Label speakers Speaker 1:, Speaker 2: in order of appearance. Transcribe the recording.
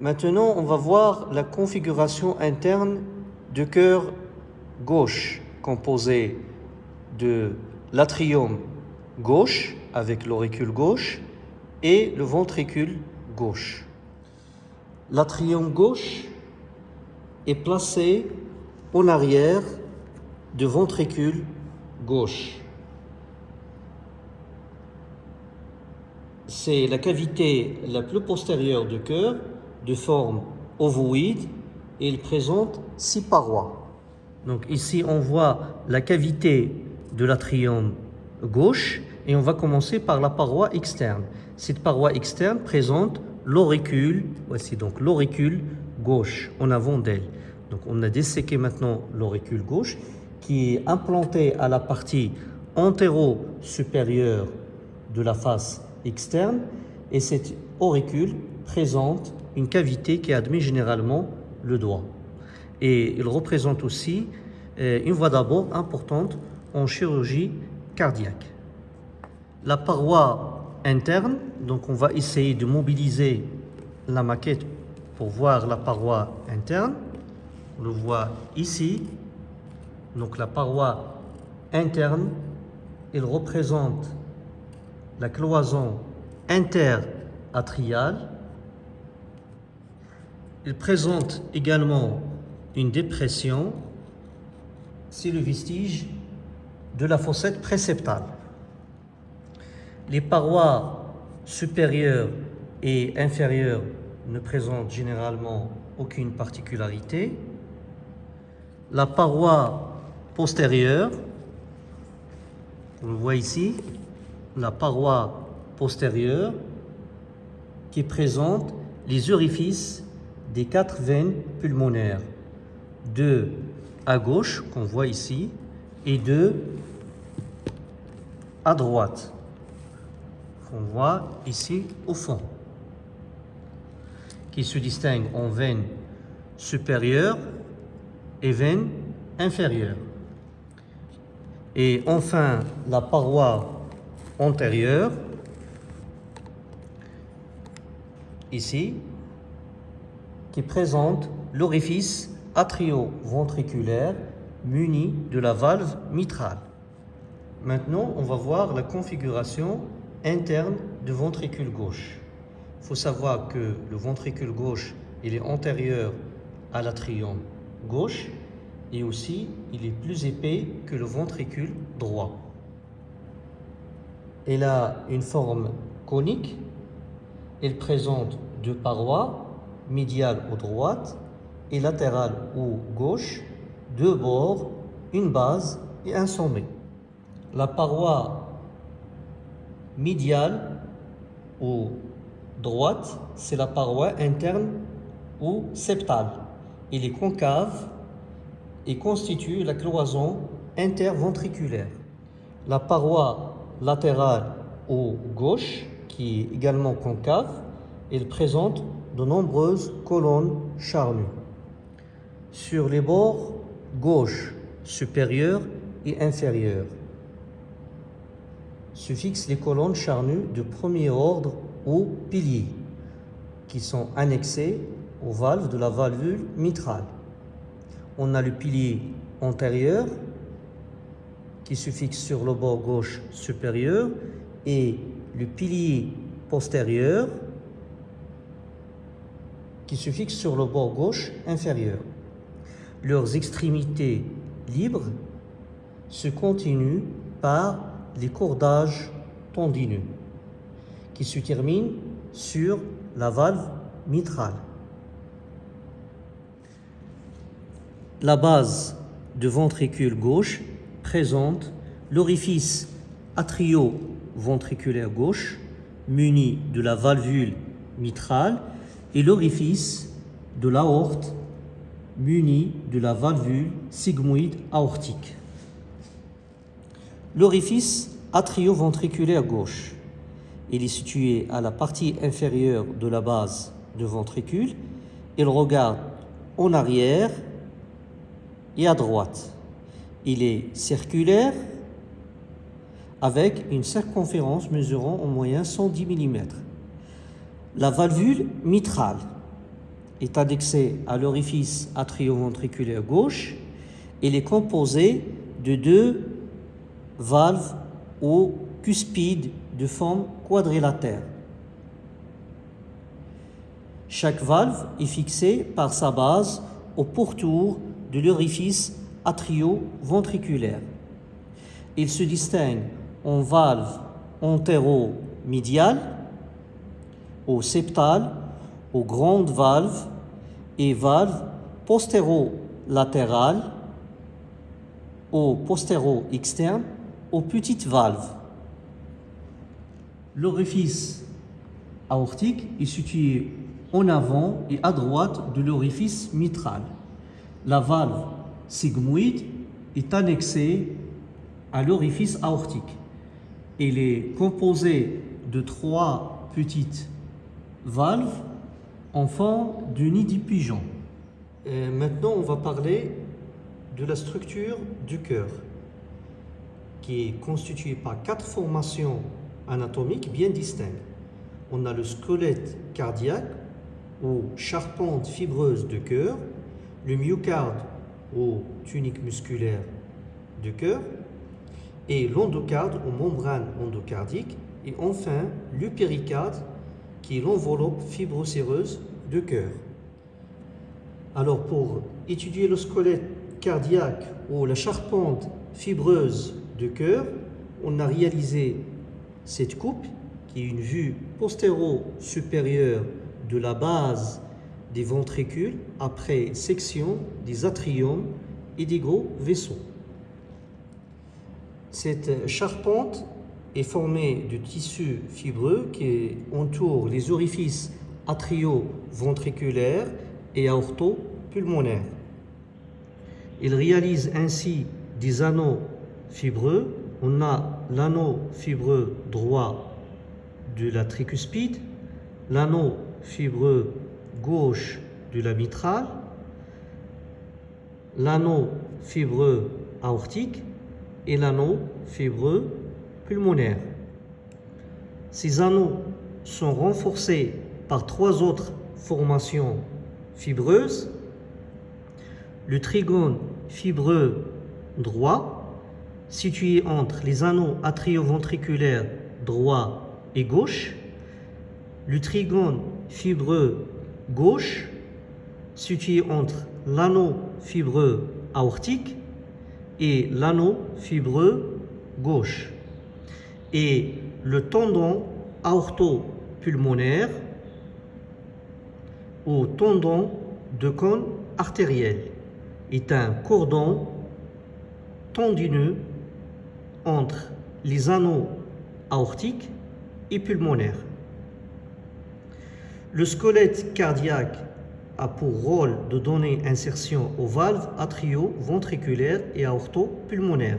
Speaker 1: Maintenant, on va voir la configuration interne du cœur gauche, composé de l'atrium gauche avec l'auricule gauche et le ventricule gauche. L'atrium gauche est placé en arrière du ventricule gauche. C'est la cavité la plus postérieure du cœur, de forme ovoïde, et il présente six parois. Donc ici, on voit la cavité de l'atrium gauche, et on va commencer par la paroi externe. Cette paroi externe présente l'auricule, voici donc l'auricule gauche en avant d'elle. Donc on a disséqué maintenant l'auricule gauche qui est implanté à la partie antéro-supérieure de la face externe et cet auricule présente une cavité qui admet généralement le doigt. Et il représente aussi euh, une voie d'abord importante en chirurgie cardiaque. La paroi interne, donc on va essayer de mobiliser la maquette pour voir la paroi interne. On le voit ici. Donc la paroi interne, elle représente la cloison interatriale. Elle présente également une dépression. C'est le vestige de la fossette préceptale. Les parois supérieures et inférieures ne présentent généralement aucune particularité. La paroi postérieure, on le voit ici, la paroi postérieure qui présente les orifices des quatre veines pulmonaires, deux à gauche qu'on voit ici et deux à droite qu'on voit ici au fond qui se distingue en veine supérieure et veine inférieure. Et enfin, la paroi antérieure, ici, qui présente l'orifice atrio-ventriculaire muni de la valve mitrale. Maintenant, on va voir la configuration interne du ventricule gauche. Il faut savoir que le ventricule gauche, il est antérieur à l'atrium gauche et aussi il est plus épais que le ventricule droit. Il a une forme conique. Il présente deux parois, médiale ou droite et latérale ou gauche, deux bords, une base et un sommet. La paroi médiale ou droite, c'est la paroi interne ou septale. Il est concave et constitue la cloison interventriculaire. La paroi latérale ou gauche, qui est également concave, elle présente de nombreuses colonnes charnues. Sur les bords gauche, supérieur et inférieur, se fixent les colonnes charnues de premier ordre ou piliers qui sont annexés aux valves de la valvule mitrale. On a le pilier antérieur qui se fixe sur le bord gauche supérieur et le pilier postérieur qui se fixe sur le bord gauche inférieur. Leurs extrémités libres se continuent par les cordages tendineux qui se terminent sur la valve mitrale. La base du ventricule gauche présente l'orifice atrio-ventriculaire gauche muni de la valvule mitrale et l'orifice de l'aorte muni de la valvule sigmoïde aortique. L'orifice atrio-ventriculaire gauche. Il est situé à la partie inférieure de la base du ventricule. Il regarde en arrière et à droite. Il est circulaire avec une circonférence mesurant en moyenne 110 mm. La valvule mitrale est annexé à l'orifice atrioventriculaire gauche. Il est composé de deux valves ou cuspides de forme quadrilatère. Chaque valve est fixée par sa base au pourtour de l'orifice atrioventriculaire. Il se distingue en valve antéro-médiale, au septale, aux grandes valves et valves postéro-latérales, aux postéro-externes, aux petites valves. L'orifice aortique est situé en avant et à droite de l'orifice mitral. La valve sigmoïde est annexée à l'orifice aortique. Il est composé de trois petites valves en forme de nid du pigeon. maintenant, on va parler de la structure du cœur, qui est constituée par quatre formations anatomiques bien distinctes. On a le squelette cardiaque ou charpente fibreuse de cœur, le myocarde ou tunique musculaire du cœur, et l'endocarde ou membrane endocardique, et enfin le péricarde qui est l'enveloppe fibrocéreuse du cœur. Alors pour étudier le squelette cardiaque ou la charpente fibreuse du cœur, on a réalisé cette coupe qui est une vue postéro-supérieure de la base des ventricules après section des atriums et des gros vaisseaux. Cette charpente est formée de tissus fibreux qui entourent les orifices atrio-ventriculaires et aorto-pulmonaires. Il réalise ainsi des anneaux fibreux. On a l'anneau fibreux droit de la tricuspide, l'anneau fibreux gauche de la mitrale, l'anneau fibreux aortique et l'anneau fibreux Ces anneaux sont renforcés par trois autres formations fibreuses. Le trigone fibreux droit, situé entre les anneaux atrioventriculaires droit et gauche. Le trigone fibreux gauche, situé entre l'anneau fibreux aortique et l'anneau fibreux gauche. Et le tendon aorto-pulmonaire ou tendon de cône artériel est un cordon tendineux entre les anneaux aortiques et pulmonaires. Le squelette cardiaque a pour rôle de donner insertion aux valves atrio-ventriculaires et aorto-pulmonaires.